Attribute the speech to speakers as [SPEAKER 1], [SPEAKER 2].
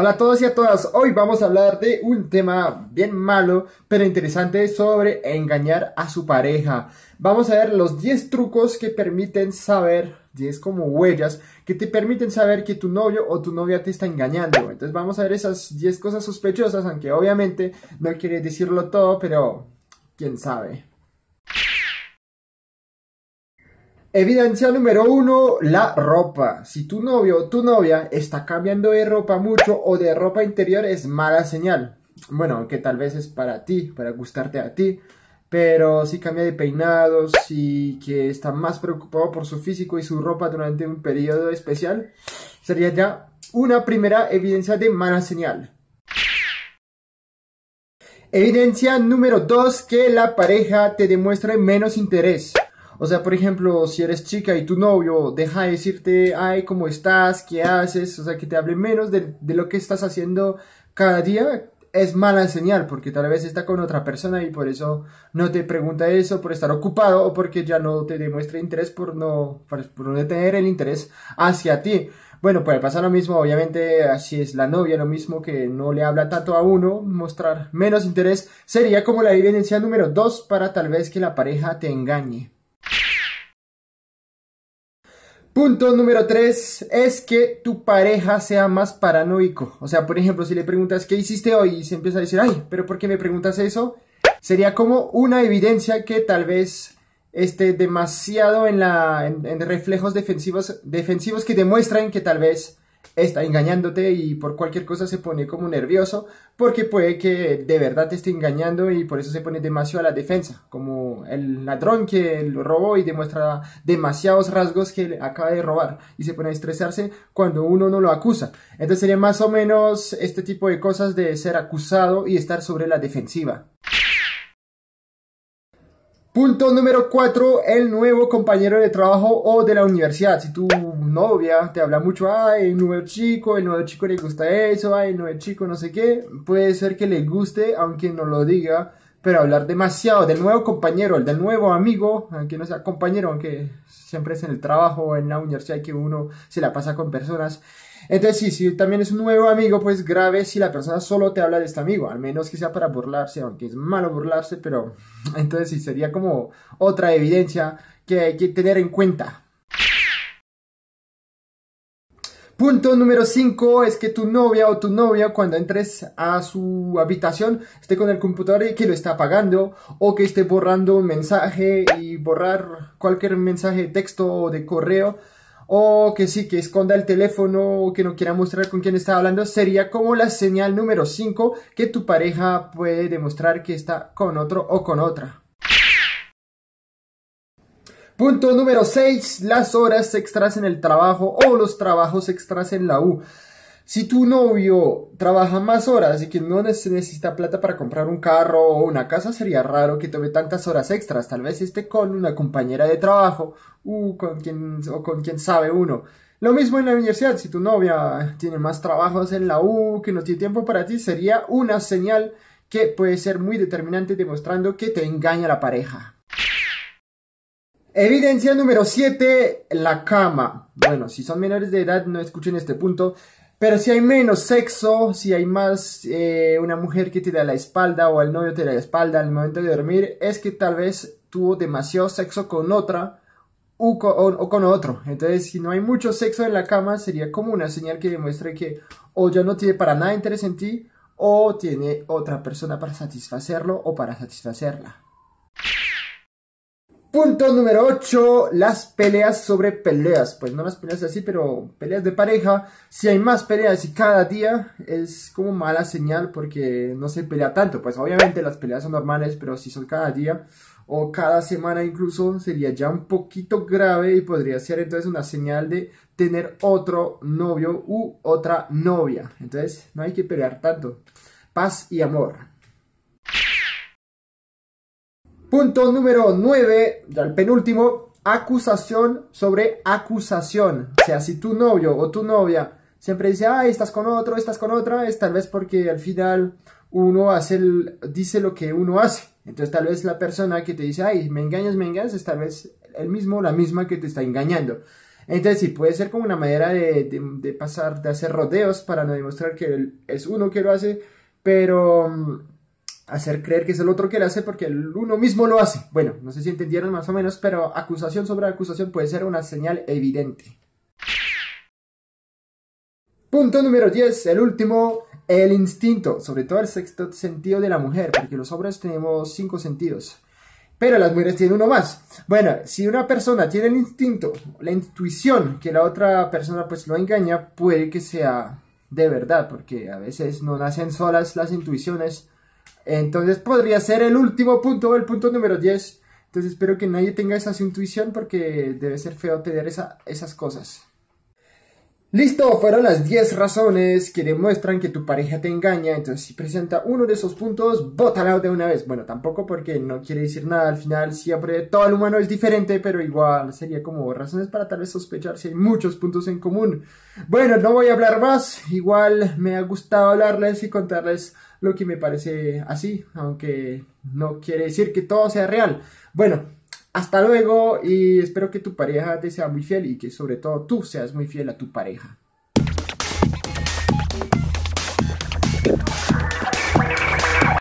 [SPEAKER 1] Hola a todos y a todas, hoy vamos a hablar de un tema bien malo pero interesante sobre engañar a su pareja. Vamos a ver los 10 trucos que permiten saber, 10 como huellas, que te permiten saber que tu novio o tu novia te está engañando. Entonces vamos a ver esas 10 cosas sospechosas, aunque obviamente no quiere decirlo todo, pero quién sabe. Evidencia número uno, la ropa. Si tu novio o tu novia está cambiando de ropa mucho o de ropa interior es mala señal. Bueno, aunque tal vez es para ti, para gustarte a ti. Pero si cambia de peinados, si que está más preocupado por su físico y su ropa durante un periodo especial, sería ya una primera evidencia de mala señal. Evidencia número dos, que la pareja te demuestre menos interés. O sea, por ejemplo, si eres chica y tu novio deja de decirte, ay, ¿cómo estás? ¿Qué haces? O sea, que te hable menos de, lo que estás haciendo cada día, es mala señal, porque tal vez está con otra persona y por eso no te pregunta eso, por estar ocupado o porque ya no te demuestra interés por no, por no tener el interés hacia ti. Bueno, puede pasar lo mismo, obviamente, así es la novia, lo mismo que no le habla tanto a uno, mostrar menos interés sería como la evidencia número dos para tal vez que la pareja te engañe. Punto número 3 es que tu pareja sea más paranoico. O sea, por ejemplo, si le preguntas qué hiciste hoy y se empieza a decir, ay, pero ¿por qué me preguntas eso? Sería como una evidencia que tal vez esté demasiado en, la, en reflejos defensivos, defensivos que demuestran que tal vez está engañándote y por cualquier cosa se pone como nervioso porque puede que de verdad te esté engañando y por eso se pone demasiado a la defensa, como el ladrón que lo robó y demuestra demasiados rasgos que acaba de robar y se pone a estresarse cuando uno no lo acusa. Entonces sería más o menos este tipo de cosas de ser acusado y estar sobre la defensiva. Punto número 4, el nuevo compañero de trabajo o de la universidad. Si tu novia te habla mucho, ay, el nuevo chico, el nuevo chico le gusta eso, ay, el nuevo chico no sé qué, puede ser que le guste, aunque no lo diga, pero hablar demasiado del nuevo compañero, el del nuevo amigo, aunque no sea compañero, aunque siempre es en el trabajo en la universidad que uno se la pasa con personas, entonces, sí, si también es un nuevo amigo, pues grave si la persona solo te habla de este amigo, al menos que sea para burlarse, aunque es malo burlarse, pero entonces sí, sería como otra evidencia que hay que tener en cuenta. Punto número 5 es que tu novia o tu novia cuando entres a su habitación esté con el computador y que lo está apagando o que esté borrando un mensaje y borrar cualquier mensaje de texto o de correo o que sí, que esconda el teléfono o que no quiera mostrar con quién está hablando, sería como la señal número 5 que tu pareja puede demostrar que está con otro o con otra. Punto número 6, las horas extras en el trabajo o los trabajos extras en la U. Si tu novio trabaja más horas y que no necesita plata para comprar un carro o una casa, sería raro que tome tantas horas extras. Tal vez esté con una compañera de trabajo uh, con quien, o con quien sabe uno. Lo mismo en la universidad, si tu novia tiene más trabajos en la U, que no tiene tiempo para ti, sería una señal que puede ser muy determinante demostrando que te engaña la pareja. Evidencia número 7, la cama. Bueno, si son menores de edad no escuchen este punto, pero si hay menos sexo, si hay más eh, una mujer que te da la espalda o el novio te da la espalda al momento de dormir, es que tal vez tuvo demasiado sexo con otra o con, otro. Entonces, si no hay mucho sexo en la cama, sería como una señal que demuestre que o ya no tiene para nada interés en ti o tiene otra persona para satisfacerlo o para satisfacerla. Punto número 8, las peleas sobre peleas. Pues no las peleas así, pero peleas de pareja. Si hay más peleas y cada día es como mala señal porque no se pelea tanto. Pues obviamente las peleas son normales, pero si son cada día o cada semana incluso sería ya un poquito grave y podría ser entonces una señal de tener otro novio u otra novia. Entonces no hay que pelear tanto. Paz y amor. Punto número 9, ya el penúltimo, acusación sobre acusación. O sea, si tu novio o tu novia siempre dice, ay, estás con otro, estás con otra, es tal vez porque al final uno hace el, dice lo que uno hace. Entonces tal vez la persona que te dice, ay, me engañas, me engañas, es tal vez el mismo la misma que te está engañando. Entonces sí, puede ser como una manera de, pasar, de hacer rodeos para no demostrar que es uno que lo hace, pero mm, hacer creer que es el otro que lo hace porque el uno mismo lo hace. Bueno, no sé si entendieron más o menos, pero acusación sobre acusación puede ser una señal evidente. Punto número 10, el último, el instinto, sobre todo el sexto sentido de la mujer, porque los hombres tenemos cinco sentidos, pero las mujeres tienen uno más. Bueno, si una persona tiene el instinto, la intuición, que la otra persona pues lo engaña, puede que sea de verdad, porque a veces no nacen solas las intuiciones. Entonces podría ser el último punto, el punto número 10. Entonces espero que nadie tenga esa intuición porque debe ser feo tener esa, esas cosas. Listo, fueron las 10 razones que demuestran que tu pareja te engaña. Entonces, si presenta uno de esos puntos, bótala de una vez. Bueno, tampoco porque no quiere decir nada. Al final, siempre todo el humano es diferente, pero igual sería como razones para tal vez sospechar si hay muchos puntos en común. Bueno, no voy a hablar más. Igual me ha gustado hablarles y contarles lo que me parece así, aunque no quiere decir que todo sea real. Bueno, hasta luego y espero que tu pareja te sea muy fiel y que sobre todo tú seas muy fiel a tu pareja.